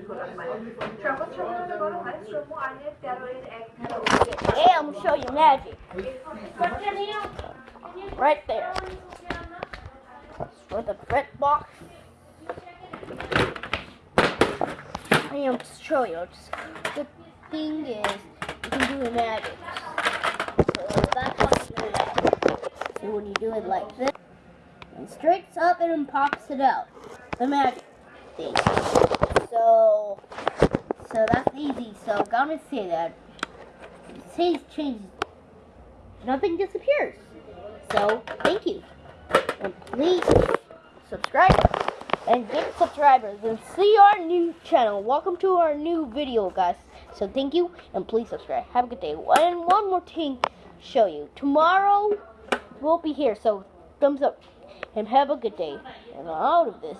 Hey, I'm gonna show you magic. Right there. For the fret box. I am to show you. The thing is, you can do magic. So that's you do. So when you do it like this, it straights up and pops it out. The magic thing. So, so that's easy. So I'm gonna say that. It says changes. Nothing disappears. So thank you. And please subscribe and get subscribers and see our new channel. Welcome to our new video, guys. So thank you and please subscribe. Have a good day. And one more thing, show you tomorrow we'll be here. So thumbs up and have a good day. And out of this.